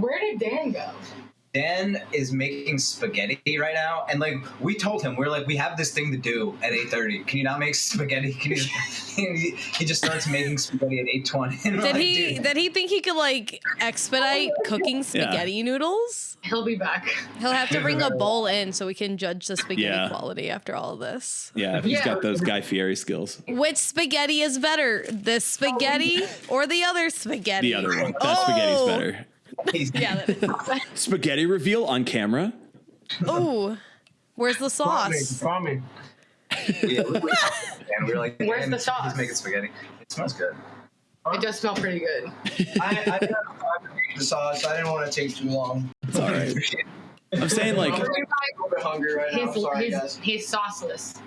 Where did Dan go? Dan is making spaghetti right now, and like we told him, we're like, we have this thing to do at eight thirty. Can you not make spaghetti? Can you? he, he just starts making spaghetti at eight twenty. Did he did he think he could like expedite oh cooking spaghetti noodles? He'll be back. He'll have to bring a bowl in so we can judge the spaghetti Yeah. quality after all of this. Yeah, if he's Yeah. got those Guy Fieri skills. Which spaghetti is better, this spaghetti oh. or the other spaghetti? The other one. That oh. spaghetti's Oh. better. He's, Yeah. Spaghetti reveal on camera. Ooh, where's the sauce? Prompt me. yeah, we, we, and we were like, Where's the sauce? He's making spaghetti. It smells good. It does smell pretty good. I, I didn't have time to make the sauce. I didn't want to take too long. It's all right. I'm saying like I'm a little bit hungry right now. He's, Sorry, he's, guys. he's sauceless.